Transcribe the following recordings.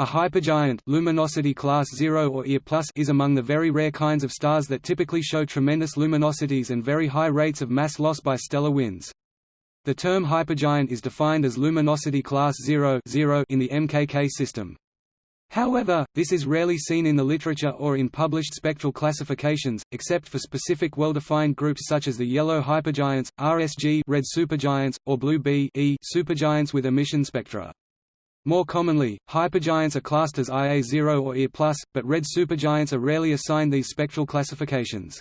A hypergiant luminosity class 0 or EA+ is among the very rare kinds of stars that typically show tremendous luminosities and very high rates of mass loss by stellar winds. The term hypergiant is defined as luminosity class 0, 0 in the MKK system. However, this is rarely seen in the literature or in published spectral classifications, except for specific well-defined groups such as the yellow hypergiants, RSG red supergiants, or blue B e supergiants with emission spectra. More commonly, hypergiants are classed as IA0 or EA+, but red supergiants are rarely assigned these spectral classifications.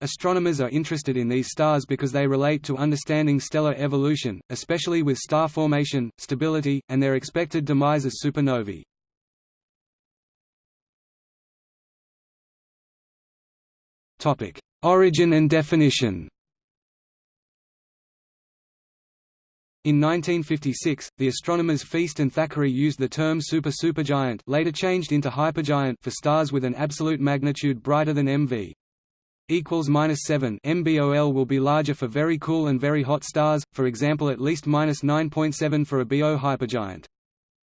Astronomers are interested in these stars because they relate to understanding stellar evolution, especially with star formation, stability, and their expected demise as supernovae. Origin and definition In 1956, the astronomers Feast and Thackeray used the term super-supergiant later changed into hypergiant for stars with an absolute magnitude brighter than MV. equals minus 7 MBOL will be larger for very cool and very hot stars, for example at least minus 9.7 for a BO hypergiant.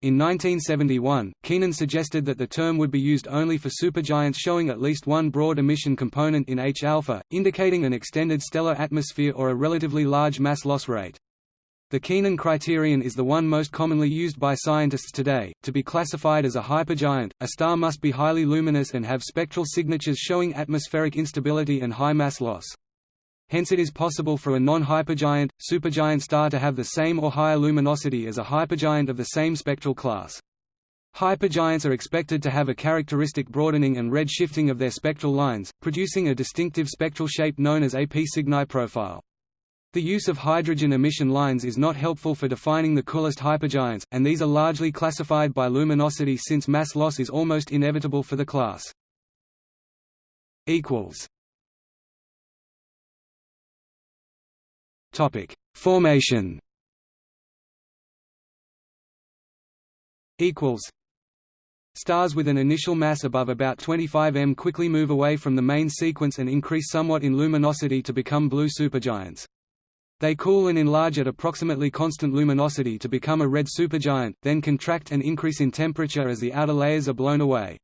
In 1971, Keenan suggested that the term would be used only for supergiants showing at least one broad emission component in H-alpha, indicating an extended stellar atmosphere or a relatively large mass loss rate. The Keenan criterion is the one most commonly used by scientists today. To be classified as a hypergiant, a star must be highly luminous and have spectral signatures showing atmospheric instability and high mass loss. Hence it is possible for a non-hypergiant, supergiant star to have the same or higher luminosity as a hypergiant of the same spectral class. Hypergiants are expected to have a characteristic broadening and red shifting of their spectral lines, producing a distinctive spectral shape known as a P Cygni profile. The use of hydrogen emission lines is not helpful for defining the coolest hypergiants, and these are largely classified by luminosity since mass loss is almost inevitable for the class. Topic: Formation. Equals. Stars with an initial mass above about 25 m quickly move away from the main sequence and increase somewhat in luminosity to become blue supergiants. They cool and enlarge at approximately constant luminosity to become a red supergiant, then contract and increase in temperature as the outer layers are blown away.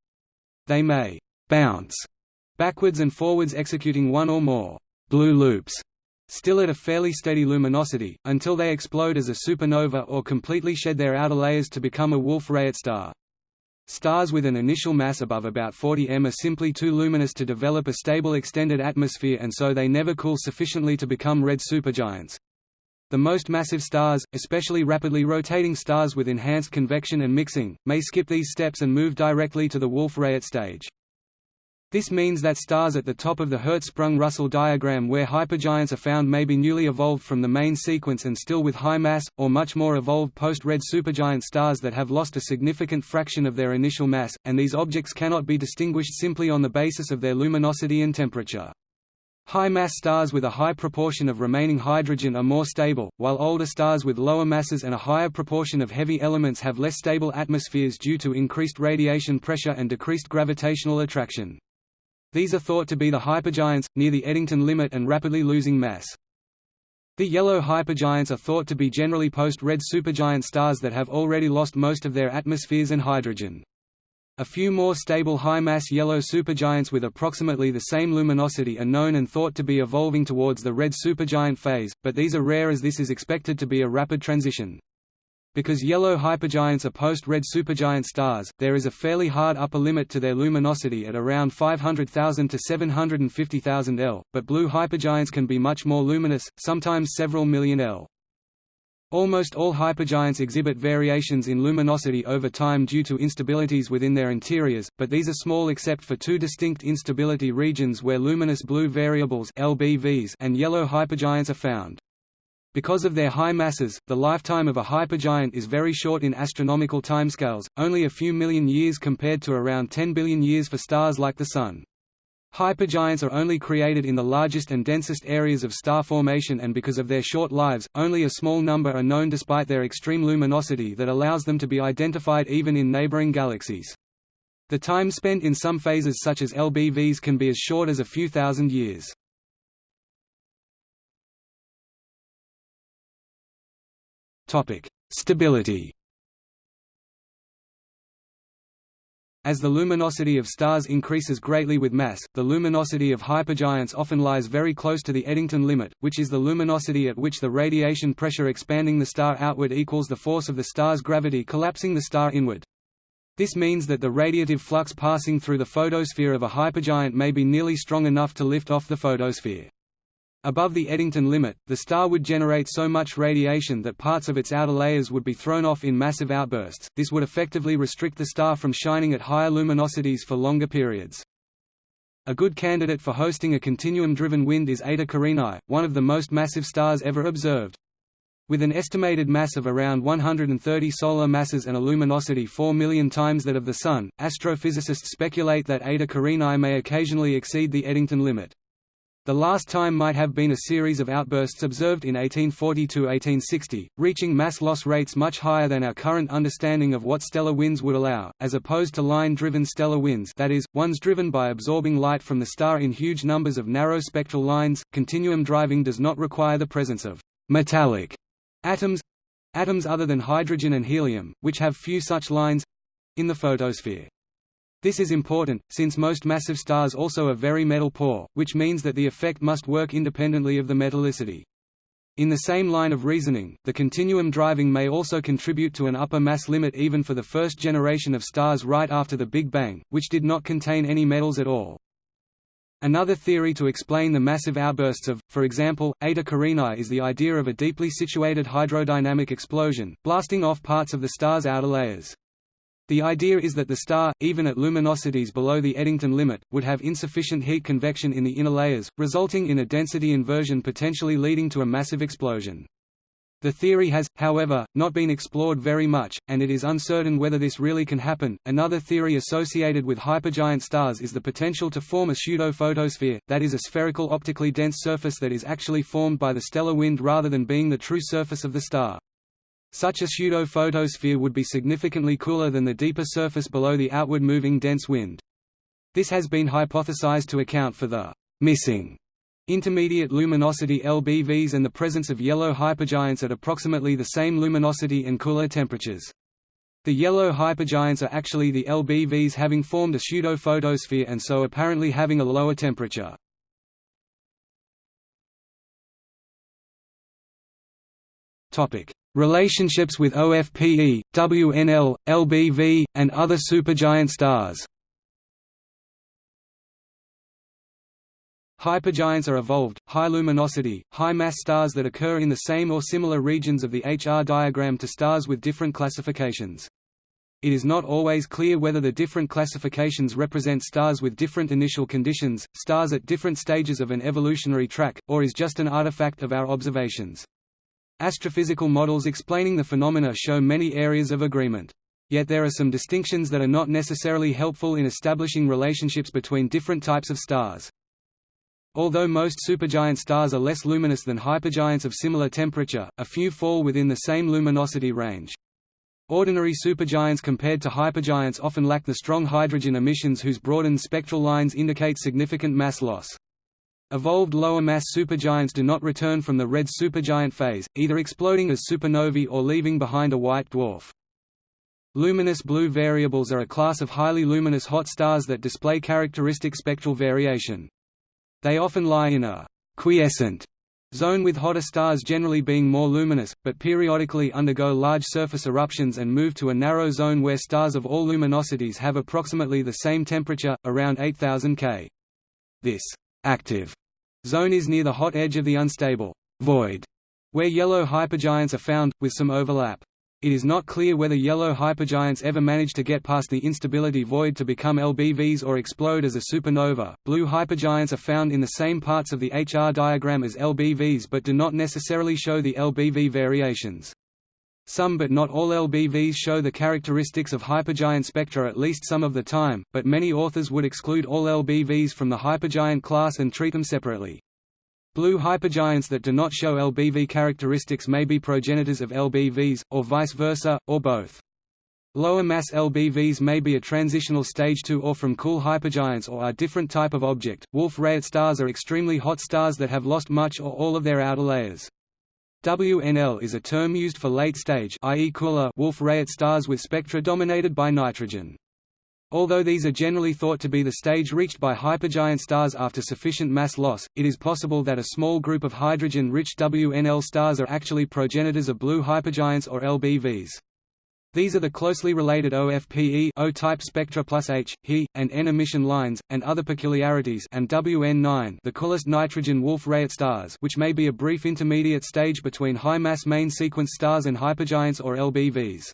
They may bounce backwards and forwards executing one or more blue loops, still at a fairly steady luminosity, until they explode as a supernova or completely shed their outer layers to become a Wolf-Rayet star. Stars with an initial mass above about 40 m are simply too luminous to develop a stable extended atmosphere and so they never cool sufficiently to become red supergiants. The most massive stars, especially rapidly rotating stars with enhanced convection and mixing, may skip these steps and move directly to the Wolf-Rayet stage. This means that stars at the top of the Hertzsprung-Russell diagram where hypergiants are found may be newly evolved from the main sequence and still with high mass, or much more evolved post-red supergiant stars that have lost a significant fraction of their initial mass, and these objects cannot be distinguished simply on the basis of their luminosity and temperature. High-mass stars with a high proportion of remaining hydrogen are more stable, while older stars with lower masses and a higher proportion of heavy elements have less stable atmospheres due to increased radiation pressure and decreased gravitational attraction. These are thought to be the hypergiants, near the Eddington limit and rapidly losing mass. The yellow hypergiants are thought to be generally post-red supergiant stars that have already lost most of their atmospheres and hydrogen. A few more stable high-mass yellow supergiants with approximately the same luminosity are known and thought to be evolving towards the red supergiant phase, but these are rare as this is expected to be a rapid transition. Because yellow hypergiants are post-red supergiant stars, there is a fairly hard upper limit to their luminosity at around 500,000 to 750,000 L, but blue hypergiants can be much more luminous, sometimes several million L. Almost all hypergiants exhibit variations in luminosity over time due to instabilities within their interiors, but these are small except for two distinct instability regions where luminous blue variables LBVs and yellow hypergiants are found. Because of their high masses, the lifetime of a hypergiant is very short in astronomical timescales, only a few million years compared to around 10 billion years for stars like the Sun. Hypergiants are only created in the largest and densest areas of star formation and because of their short lives, only a small number are known despite their extreme luminosity that allows them to be identified even in neighboring galaxies. The time spent in some phases such as LBVs can be as short as a few thousand years. Stability As the luminosity of stars increases greatly with mass, the luminosity of hypergiants often lies very close to the Eddington limit, which is the luminosity at which the radiation pressure expanding the star outward equals the force of the star's gravity collapsing the star inward. This means that the radiative flux passing through the photosphere of a hypergiant may be nearly strong enough to lift off the photosphere. Above the Eddington limit, the star would generate so much radiation that parts of its outer layers would be thrown off in massive outbursts. This would effectively restrict the star from shining at higher luminosities for longer periods. A good candidate for hosting a continuum-driven wind is Eta Carinae, one of the most massive stars ever observed. With an estimated mass of around 130 solar masses and a luminosity 4 million times that of the Sun, astrophysicists speculate that Eta Carinae may occasionally exceed the Eddington limit. The last time might have been a series of outbursts observed in 1840–1860, reaching mass loss rates much higher than our current understanding of what stellar winds would allow, as opposed to line-driven stellar winds that is, ones driven by absorbing light from the star in huge numbers of narrow spectral lines. Continuum driving does not require the presence of «metallic» atoms atoms other than hydrogen and helium, which have few such lines—in the photosphere. This is important, since most massive stars also are very metal poor, which means that the effect must work independently of the metallicity. In the same line of reasoning, the continuum driving may also contribute to an upper mass limit even for the first generation of stars right after the Big Bang, which did not contain any metals at all. Another theory to explain the massive outbursts of, for example, Eta Carinae is the idea of a deeply situated hydrodynamic explosion, blasting off parts of the star's outer layers. The idea is that the star, even at luminosities below the Eddington limit, would have insufficient heat convection in the inner layers, resulting in a density inversion potentially leading to a massive explosion. The theory has, however, not been explored very much, and it is uncertain whether this really can happen. Another theory associated with hypergiant stars is the potential to form a pseudo-photosphere, that is a spherical optically dense surface that is actually formed by the stellar wind rather than being the true surface of the star. Such a pseudo-photosphere would be significantly cooler than the deeper surface below the outward moving dense wind. This has been hypothesized to account for the missing intermediate luminosity LBVs and the presence of yellow hypergiants at approximately the same luminosity and cooler temperatures. The yellow hypergiants are actually the LBVs having formed a pseudo-photosphere and so apparently having a lower temperature. Topic: Relationships with OFPE, WNL, LBV, and other supergiant stars Hypergiants are evolved, high-luminosity, high-mass stars that occur in the same or similar regions of the HR diagram to stars with different classifications. It is not always clear whether the different classifications represent stars with different initial conditions, stars at different stages of an evolutionary track, or is just an artifact of our observations. Astrophysical models explaining the phenomena show many areas of agreement. Yet there are some distinctions that are not necessarily helpful in establishing relationships between different types of stars. Although most supergiant stars are less luminous than hypergiants of similar temperature, a few fall within the same luminosity range. Ordinary supergiants compared to hypergiants often lack the strong hydrogen emissions whose broadened spectral lines indicate significant mass loss. Evolved lower-mass supergiants do not return from the red supergiant phase, either exploding as supernovae or leaving behind a white dwarf. Luminous blue variables are a class of highly luminous hot stars that display characteristic spectral variation. They often lie in a quiescent zone with hotter stars generally being more luminous, but periodically undergo large surface eruptions and move to a narrow zone where stars of all luminosities have approximately the same temperature, around 8000 K. This active zone is near the hot edge of the unstable void, where yellow hypergiants are found, with some overlap. It is not clear whether yellow hypergiants ever manage to get past the instability void to become LBVs or explode as a supernova. Blue hypergiants are found in the same parts of the HR diagram as LBVs but do not necessarily show the LBV variations. Some but not all LBVs show the characteristics of hypergiant spectra at least some of the time, but many authors would exclude all LBVs from the hypergiant class and treat them separately. Blue hypergiants that do not show LBV characteristics may be progenitors of LBVs, or vice versa, or both. Lower mass LBVs may be a transitional stage to or from cool hypergiants or are different type of object. Wolf-Rayet stars are extremely hot stars that have lost much or all of their outer layers. WNL is a term used for late-stage Wolf-Rayet stars with spectra dominated by nitrogen. Although these are generally thought to be the stage reached by hypergiant stars after sufficient mass loss, it is possible that a small group of hydrogen-rich WNL stars are actually progenitors of blue hypergiants or LBVs. These are the closely related OFPE O-type spectra plus H, He, and N emission lines, and other peculiarities and WN9 the coolest nitrogen Wolf-Rayet stars which may be a brief intermediate stage between high-mass main sequence stars and hypergiants or LBVs.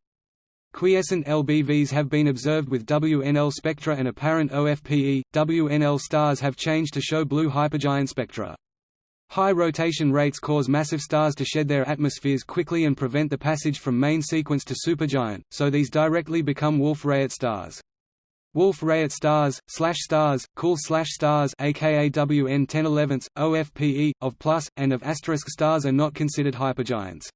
Quiescent LBVs have been observed with WNL spectra and apparent OFPE. WNL stars have changed to show blue hypergiant spectra. High rotation rates cause massive stars to shed their atmospheres quickly and prevent the passage from main sequence to supergiant, so these directly become Wolf-Rayet stars. Wolf-Rayet stars, slash stars, cool slash stars aka WN 10 11 OFPE, of plus, and of asterisk stars are not considered hypergiants.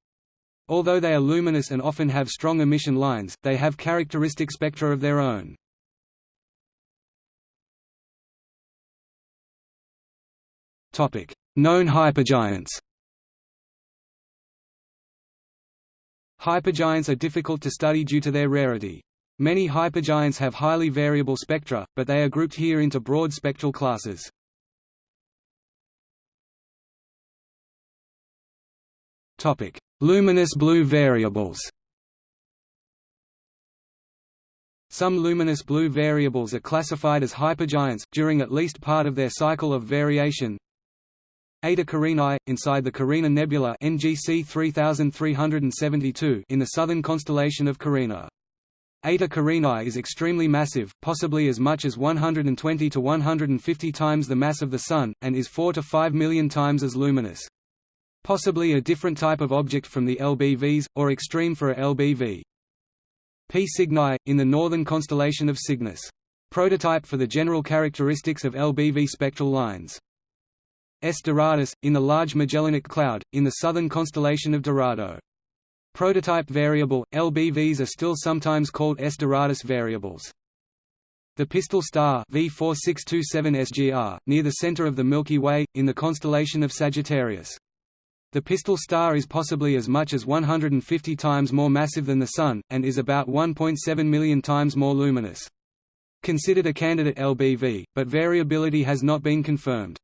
Although they are luminous and often have strong emission lines, they have characteristic spectra of their own. Known hypergiants Hypergiants are difficult to study due to their rarity. Many hypergiants have highly variable spectra, but they are grouped here into broad spectral classes. Topic: Luminous blue variables. Some luminous blue variables are classified as hypergiants during at least part of their cycle of variation. Eta Carinae, inside the Carina Nebula NGC 3372 in the southern constellation of Carina. Eta Carinae is extremely massive, possibly as much as 120 to 150 times the mass of the Sun, and is 4 to 5 million times as luminous. Possibly a different type of object from the LBVs, or extreme for a LBV. P Cygni, in the northern constellation of Cygnus. Prototype for the general characteristics of LBV spectral lines. S Doradus, in the Large Magellanic Cloud, in the southern constellation of Dorado. Prototype variable, LBVs are still sometimes called S Doradus variables. The pistol star V4627 SGR, near the center of the Milky Way, in the constellation of Sagittarius. The pistol star is possibly as much as 150 times more massive than the Sun, and is about 1.7 million times more luminous. Considered a candidate LBV, but variability has not been confirmed.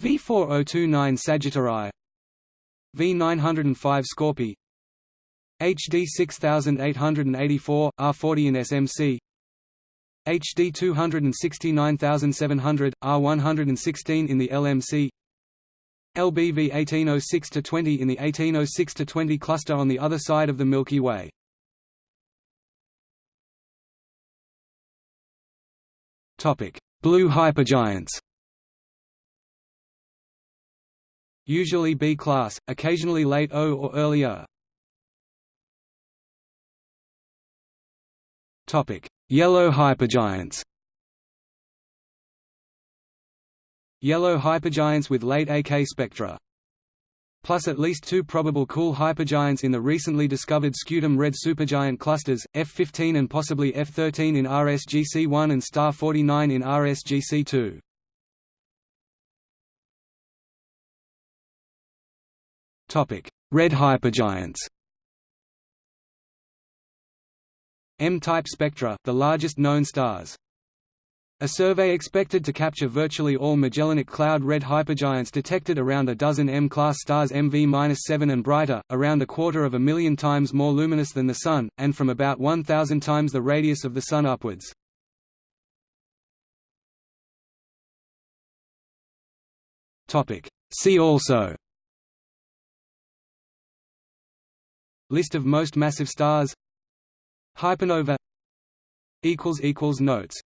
V4029 Sagittarii V905 Scorpii HD 6884, R40 in SMC HD 269700, R116 in the LMC LBV 1806–20 in the 1806–20 cluster on the other side of the Milky Way. Blue hypergiants Usually B-class, occasionally late O or earlier. Yellow hypergiants Yellow hypergiants with late AK spectra. Plus at least two probable cool hypergiants in the recently discovered scutum red supergiant clusters, F15 and possibly F13 in RSGC1 and star 49 in RSGC2. Red hypergiants. M-type spectra, the largest known stars. A survey expected to capture virtually all Magellanic Cloud red hypergiants detected around a dozen M-class stars MV-7 and brighter, around a quarter of a million times more luminous than the Sun, and from about 1,000 times the radius of the Sun upwards. See also List of most massive stars. Hypernova. Notes